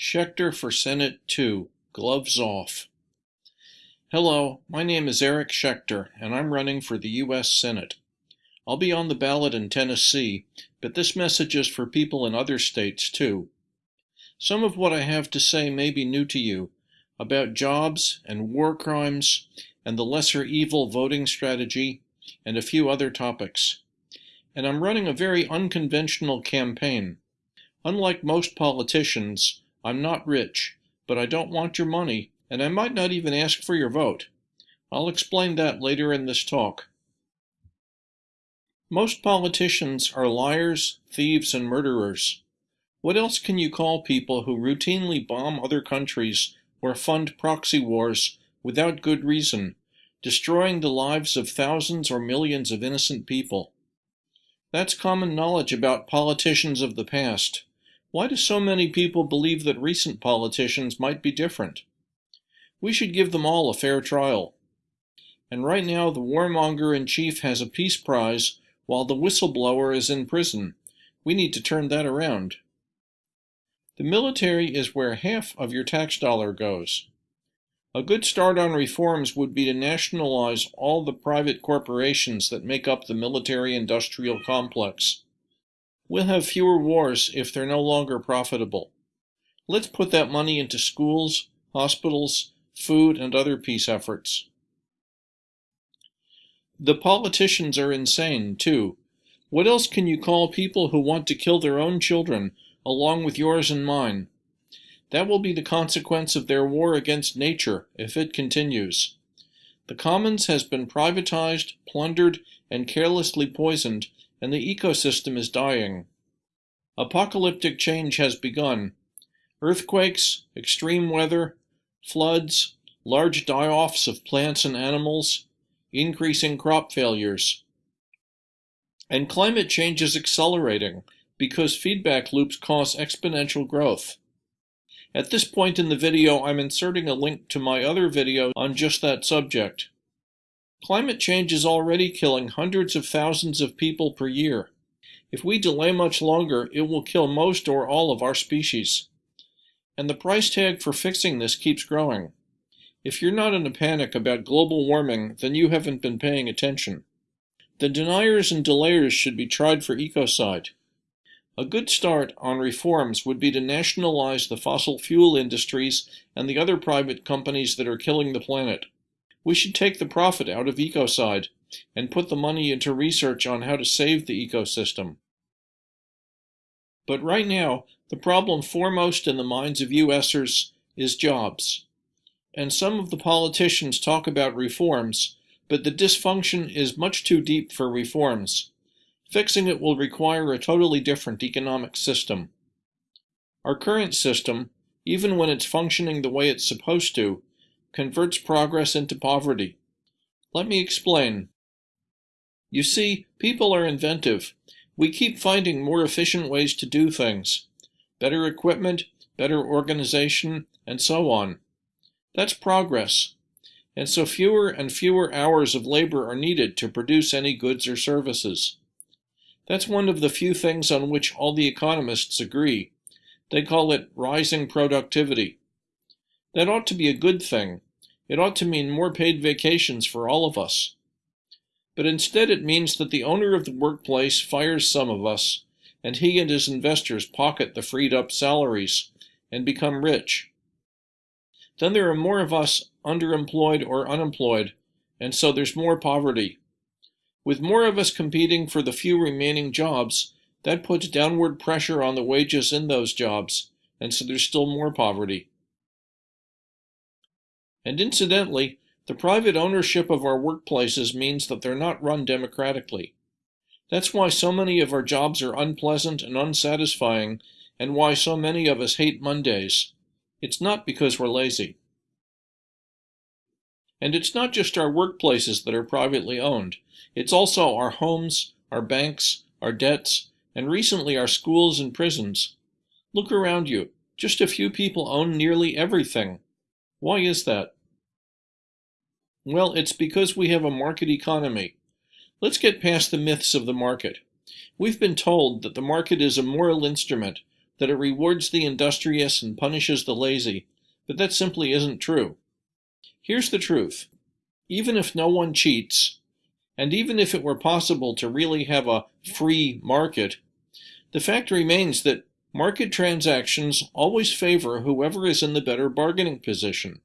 Schechter for Senate 2, Gloves Off. Hello, my name is Eric Schechter, and I'm running for the U.S. Senate. I'll be on the ballot in Tennessee, but this message is for people in other states too. Some of what I have to say may be new to you about jobs and war crimes and the lesser evil voting strategy and a few other topics. And I'm running a very unconventional campaign. Unlike most politicians, I'm not rich, but I don't want your money, and I might not even ask for your vote. I'll explain that later in this talk. Most politicians are liars, thieves, and murderers. What else can you call people who routinely bomb other countries or fund proxy wars without good reason, destroying the lives of thousands or millions of innocent people? That's common knowledge about politicians of the past. Why do so many people believe that recent politicians might be different? We should give them all a fair trial. And right now, the warmonger in chief has a peace prize while the whistleblower is in prison. We need to turn that around. The military is where half of your tax dollar goes. A good start on reforms would be to nationalize all the private corporations that make up the military industrial complex. We'll have fewer wars if they're no longer profitable. Let's put that money into schools, hospitals, food, and other peace efforts. The politicians are insane, too. What else can you call people who want to kill their own children, along with yours and mine? That will be the consequence of their war against nature, if it continues. The commons has been privatized, plundered, and carelessly poisoned and the ecosystem is dying. Apocalyptic change has begun. Earthquakes, extreme weather, floods, large die-offs of plants and animals, increasing crop failures. And climate change is accelerating because feedback loops cause exponential growth. At this point in the video, I'm inserting a link to my other video on just that subject. Climate change is already killing hundreds of thousands of people per year. If we delay much longer, it will kill most or all of our species. And the price tag for fixing this keeps growing. If you're not in a panic about global warming, then you haven't been paying attention. The deniers and delayers should be tried for ecocide. A good start on reforms would be to nationalize the fossil fuel industries and the other private companies that are killing the planet. We should take the profit out of ecocide and put the money into research on how to save the ecosystem. But right now, the problem foremost in the minds of USers is jobs. And some of the politicians talk about reforms, but the dysfunction is much too deep for reforms. Fixing it will require a totally different economic system. Our current system, even when it's functioning the way it's supposed to, converts progress into poverty. Let me explain. You see, people are inventive. We keep finding more efficient ways to do things. Better equipment, better organization, and so on. That's progress. And so fewer and fewer hours of labor are needed to produce any goods or services. That's one of the few things on which all the economists agree. They call it rising productivity. That ought to be a good thing. It ought to mean more paid vacations for all of us. But instead it means that the owner of the workplace fires some of us, and he and his investors pocket the freed up salaries and become rich. Then there are more of us underemployed or unemployed, and so there's more poverty. With more of us competing for the few remaining jobs, that puts downward pressure on the wages in those jobs, and so there's still more poverty. And incidentally, the private ownership of our workplaces means that they're not run democratically. That's why so many of our jobs are unpleasant and unsatisfying, and why so many of us hate Mondays. It's not because we're lazy. And it's not just our workplaces that are privately owned. It's also our homes, our banks, our debts, and recently our schools and prisons. Look around you. Just a few people own nearly everything. Why is that? Well, it's because we have a market economy. Let's get past the myths of the market. We've been told that the market is a moral instrument, that it rewards the industrious and punishes the lazy, but that simply isn't true. Here's the truth. Even if no one cheats, and even if it were possible to really have a free market, the fact remains that market transactions always favor whoever is in the better bargaining position.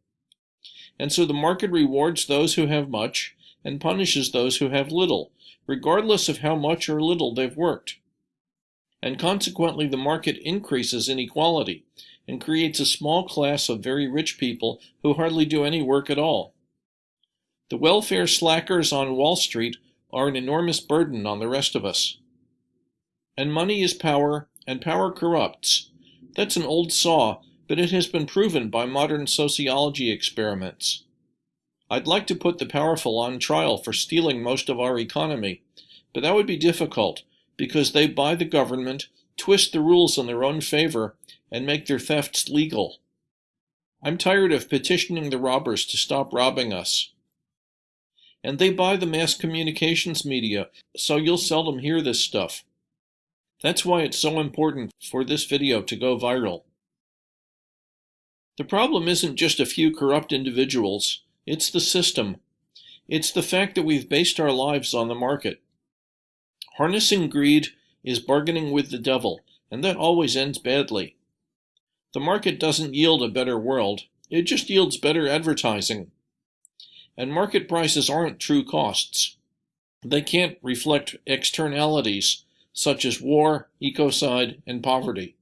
And so the market rewards those who have much and punishes those who have little, regardless of how much or little they've worked. And consequently, the market increases inequality and creates a small class of very rich people who hardly do any work at all. The welfare slackers on Wall Street are an enormous burden on the rest of us. And money is power, and power corrupts. That's an old saw, but it has been proven by modern sociology experiments. I'd like to put the powerful on trial for stealing most of our economy, but that would be difficult because they buy the government, twist the rules in their own favor, and make their thefts legal. I'm tired of petitioning the robbers to stop robbing us. And they buy the mass communications media, so you'll seldom hear this stuff. That's why it's so important for this video to go viral. The problem isn't just a few corrupt individuals, it's the system. It's the fact that we've based our lives on the market. Harnessing greed is bargaining with the devil, and that always ends badly. The market doesn't yield a better world, it just yields better advertising. And market prices aren't true costs. They can't reflect externalities such as war, ecocide, and poverty.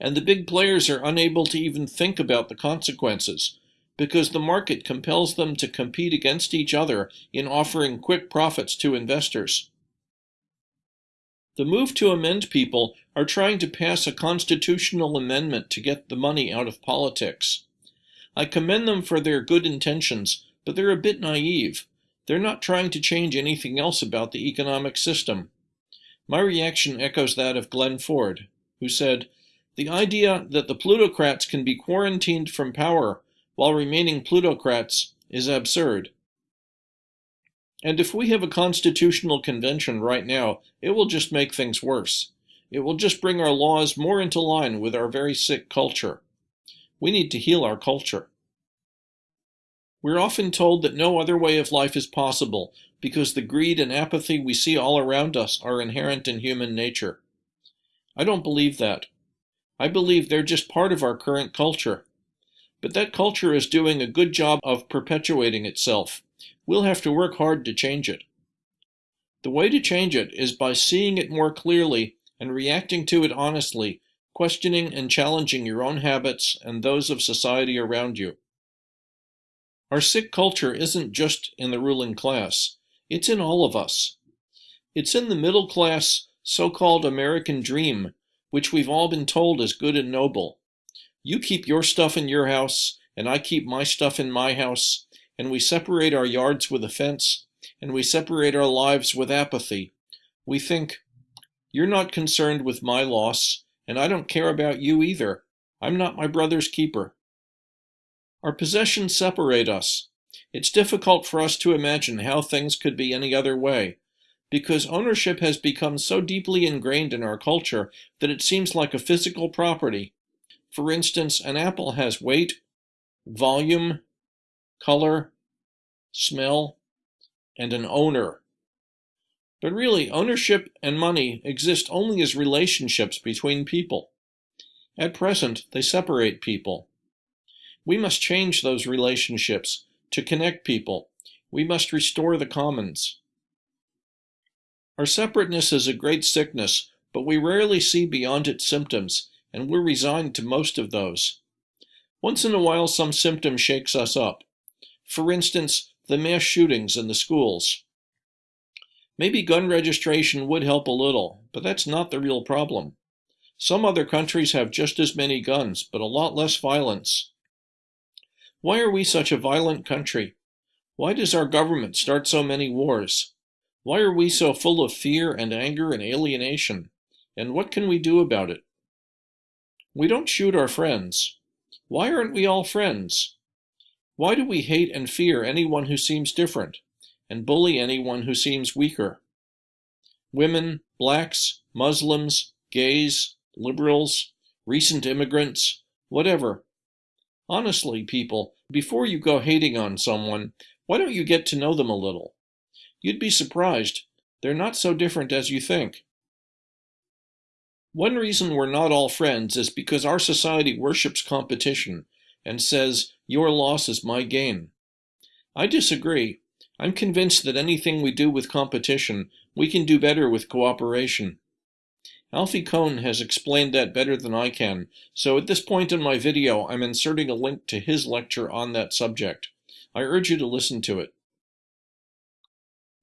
And the big players are unable to even think about the consequences because the market compels them to compete against each other in offering quick profits to investors. The move to amend people are trying to pass a constitutional amendment to get the money out of politics. I commend them for their good intentions, but they're a bit naive. They're not trying to change anything else about the economic system. My reaction echoes that of Glen Ford, who said, The idea that the plutocrats can be quarantined from power while remaining plutocrats is absurd. And if we have a constitutional convention right now, it will just make things worse. It will just bring our laws more into line with our very sick culture. We need to heal our culture. We're often told that no other way of life is possible because the greed and apathy we see all around us are inherent in human nature. I don't believe that. I believe they're just part of our current culture. But that culture is doing a good job of perpetuating itself. We'll have to work hard to change it. The way to change it is by seeing it more clearly and reacting to it honestly, questioning and challenging your own habits and those of society around you. Our sick culture isn't just in the ruling class, it's in all of us. It's in the middle class, so called American dream, which we've all been told is good and noble. You keep your stuff in your house, and I keep my stuff in my house, and we separate our yards with a fence, and we separate our lives with apathy. We think, You're not concerned with my loss, and I don't care about you either. I'm not my brother's keeper. Our possessions separate us. It's difficult for us to imagine how things could be any other way, because ownership has become so deeply ingrained in our culture that it seems like a physical property. For instance, an apple has weight, volume, color, smell, and an owner. But really, ownership and money exist only as relationships between people. At present, they separate people. We must change those relationships to connect people. We must restore the commons. Our separateness is a great sickness, but we rarely see beyond its symptoms, and we're resigned to most of those. Once in a while, some symptom shakes us up. For instance, the mass shootings in the schools. Maybe gun registration would help a little, but that's not the real problem. Some other countries have just as many guns, but a lot less violence. Why are we such a violent country? Why does our government start so many wars? Why are we so full of fear and anger and alienation? And what can we do about it? We don't shoot our friends. Why aren't we all friends? Why do we hate and fear anyone who seems different, and bully anyone who seems weaker? Women, blacks, Muslims, gays, liberals, recent immigrants, whatever. Honestly, people, before you go hating on someone, why don't you get to know them a little? You'd be surprised. They're not so different as you think. One reason we're not all friends is because our society worships competition and says, your loss is my gain. I disagree. I'm convinced that anything we do with competition, we can do better with cooperation. Alfie Kohn has explained that better than I can, so at this point in my video I'm inserting a link to his lecture on that subject. I urge you to listen to it.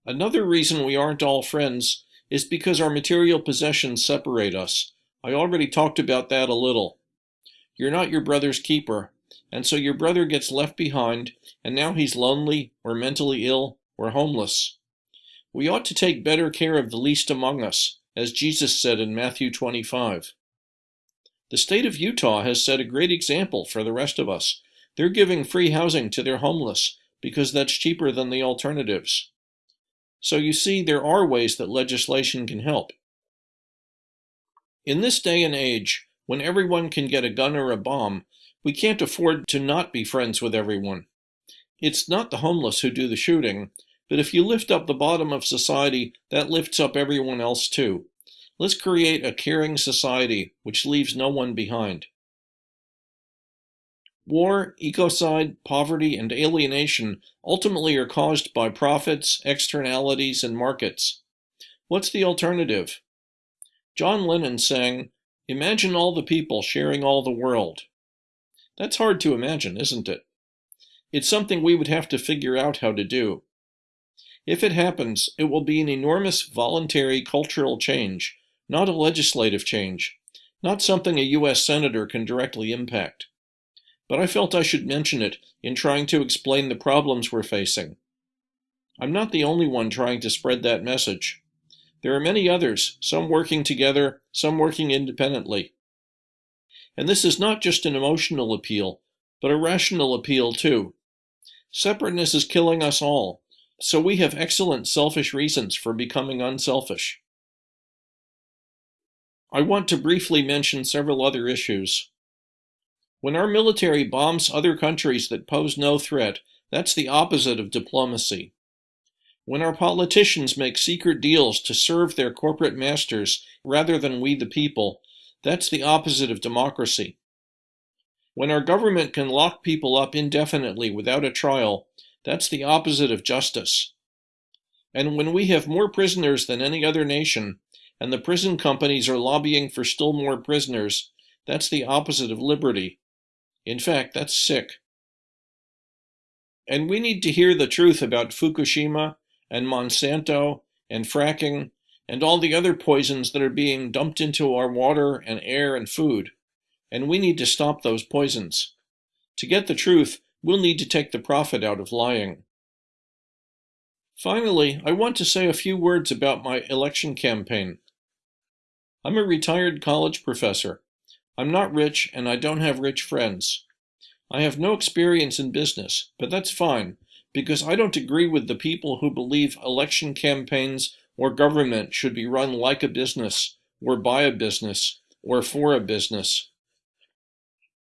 Another reason we aren't all friends is because our material possessions separate us. I already talked about that a little. You're not your brother's keeper, and so your brother gets left behind, and now he's lonely, or mentally ill, or homeless. We ought to take better care of the least among us, as Jesus said in Matthew 25. The state of Utah has set a great example for the rest of us. They're giving free housing to their homeless because that's cheaper than the alternatives. So you see, there are ways that legislation can help. In this day and age, when everyone can get a gun or a bomb, we can't afford to not be friends with everyone. It's not the homeless who do the shooting, but if you lift up the bottom of society, that lifts up everyone else too. Let's create a caring society which leaves no one behind. War, ecocide, poverty, and alienation ultimately are caused by profits, externalities, and markets. What's the alternative? John Lennon sang, Imagine all the people sharing all the world. That's hard to imagine, isn't it? It's something we would have to figure out how to do. If it happens, it will be an enormous voluntary cultural change, not a legislative change, not something a U.S. Senator can directly impact. But I felt I should mention it in trying to explain the problems we're facing. I'm not the only one trying to spread that message. There are many others, some working together, some working independently. And this is not just an emotional appeal, but a rational appeal too. Separateness is killing us all, so we have excellent selfish reasons for becoming unselfish. I want to briefly mention several other issues. When our military bombs other countries that pose no threat, that's the opposite of diplomacy. When our politicians make secret deals to serve their corporate masters rather than we the people, that's the opposite of democracy. When our government can lock people up indefinitely without a trial, that's the opposite of justice. And when we have more prisoners than any other nation, and the prison companies are lobbying for still more prisoners, that's the opposite of liberty. In fact, that's sick. And we need to hear the truth about Fukushima and Monsanto and fracking and all the other poisons that are being dumped into our water and air and food. And we need to stop those poisons. To get the truth, we'll need to take the profit out of lying. Finally, I want to say a few words about my election campaign. I'm a retired college professor. I'm not rich and I don't have rich friends. I have no experience in business, but that's fine because I don't agree with the people who believe election campaigns or government should be run like a business, or by a business, or for a business.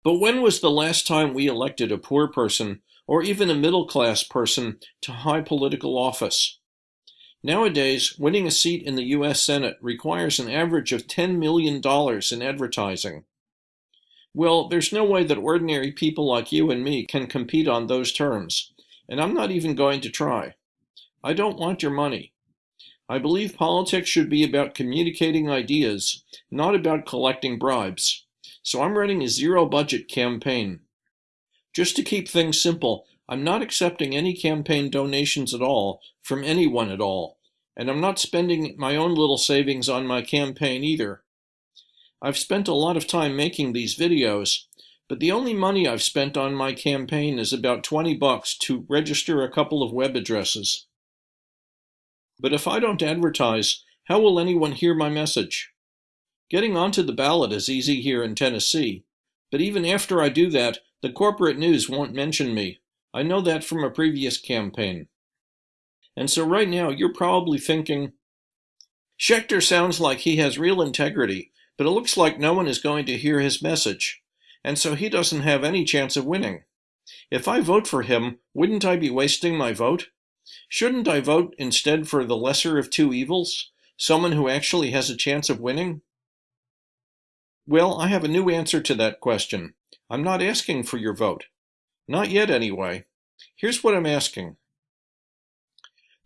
But when was the last time we elected a poor person, or even a middle class person, to high political office? Nowadays, winning a seat in the U.S. Senate requires an average of $10 million in advertising. Well, there's no way that ordinary people like you and me can compete on those terms, and I'm not even going to try. I don't want your money. I believe politics should be about communicating ideas, not about collecting bribes. So I'm running a zero budget campaign. Just to keep things simple, I'm not accepting any campaign donations at all from anyone at all, and I'm not spending my own little savings on my campaign either. I've spent a lot of time making these videos, but the only money I've spent on my campaign is about 20 bucks to register a couple of web addresses. But if I don't advertise, how will anyone hear my message? Getting onto the ballot is easy here in Tennessee, but even after I do that, the corporate news won't mention me. I know that from a previous campaign. And so right now, you're probably thinking, Schechter sounds like he has real integrity, But it looks like no one is going to hear his message, and so he doesn't have any chance of winning. If I vote for him, wouldn't I be wasting my vote? Shouldn't I vote instead for the lesser of two evils, someone who actually has a chance of winning? Well, I have a new answer to that question. I'm not asking for your vote. Not yet, anyway. Here's what I'm asking.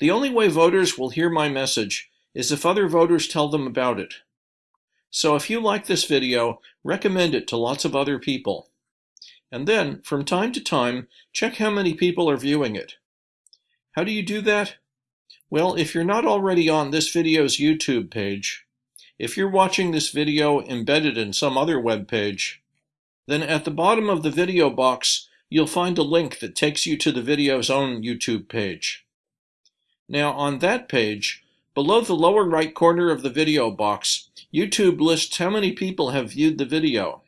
The only way voters will hear my message is if other voters tell them about it. So if you like this video, recommend it to lots of other people. And then, from time to time, check how many people are viewing it. How do you do that? Well, if you're not already on this video's YouTube page, if you're watching this video embedded in some other web page, then at the bottom of the video box, you'll find a link that takes you to the video's own YouTube page. Now on that page, below the lower right corner of the video box, YouTube lists how many people have viewed the video.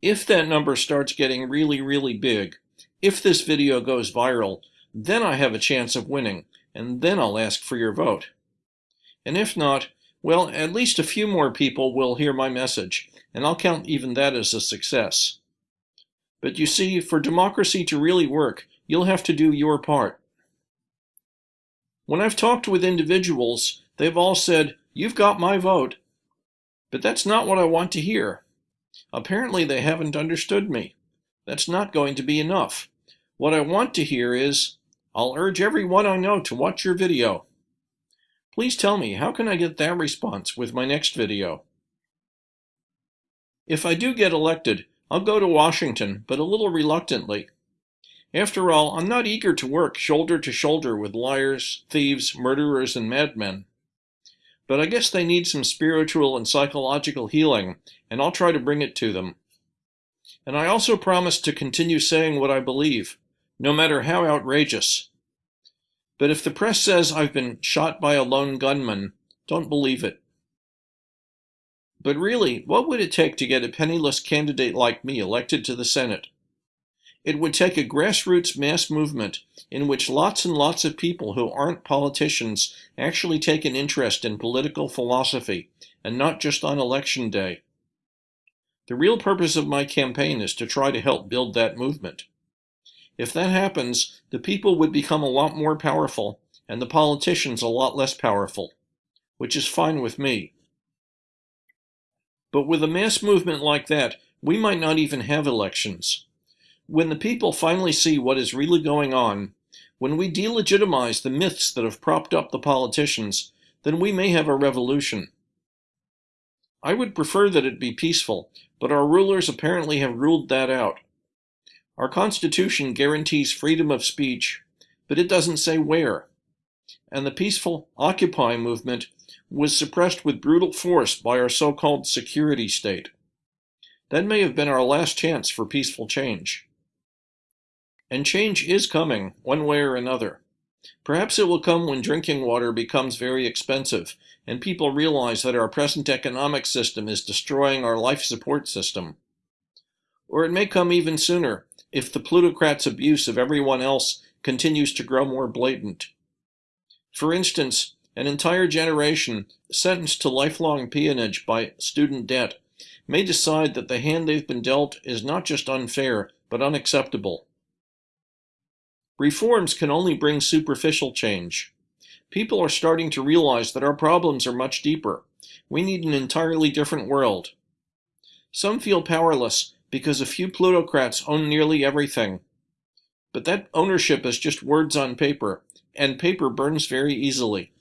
If that number starts getting really, really big, if this video goes viral, then I have a chance of winning, and then I'll ask for your vote. And if not, well, at least a few more people will hear my message, and I'll count even that as a success. But you see, for democracy to really work, you'll have to do your part. When I've talked with individuals, they've all said, you've got my vote. But that's not what I want to hear. Apparently they haven't understood me. That's not going to be enough. What I want to hear is, I'll urge everyone I know to watch your video. Please tell me, how can I get that response with my next video? If I do get elected, I'll go to Washington, but a little reluctantly. After all, I'm not eager to work shoulder to shoulder with liars, thieves, murderers, and madmen. But I guess they need some spiritual and psychological healing, and I'll try to bring it to them. And I also promise to continue saying what I believe, no matter how outrageous. But if the press says I've been shot by a lone gunman, don't believe it. But really, what would it take to get a penniless candidate like me elected to the Senate? It would take a grassroots mass movement in which lots and lots of people who aren't politicians actually take an interest in political philosophy, and not just on election day. The real purpose of my campaign is to try to help build that movement. If that happens, the people would become a lot more powerful, and the politicians a lot less powerful, which is fine with me. But with a mass movement like that, we might not even have elections. When the people finally see what is really going on, when we delegitimize the myths that have propped up the politicians, then we may have a revolution. I would prefer that it be peaceful, but our rulers apparently have ruled that out. Our Constitution guarantees freedom of speech, but it doesn't say where. And the peaceful Occupy movement was suppressed with brutal force by our so-called security state. That may have been our last chance for peaceful change. And change is coming, one way or another. Perhaps it will come when drinking water becomes very expensive, and people realize that our present economic system is destroying our life support system. Or it may come even sooner, if the plutocrats' abuse of everyone else continues to grow more blatant. For instance, an entire generation sentenced to lifelong peonage by student debt may decide that the hand they've been dealt is not just unfair, but unacceptable. Reforms can only bring superficial change. People are starting to realize that our problems are much deeper. We need an entirely different world. Some feel powerless because a few plutocrats own nearly everything. But that ownership is just words on paper, and paper burns very easily.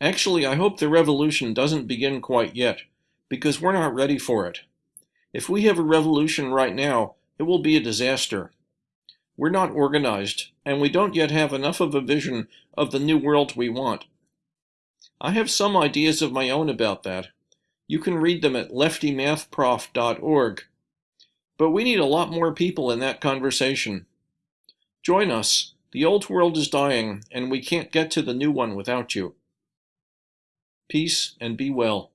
Actually, I hope the revolution doesn't begin quite yet, because we're not ready for it. If we have a revolution right now, it will be a disaster. We're not organized, and we don't yet have enough of a vision of the new world we want. I have some ideas of my own about that, you can read them at leftymathprof.org. But we need a lot more people in that conversation. Join us. The old world is dying, and we can't get to the new one without you. Peace and be well.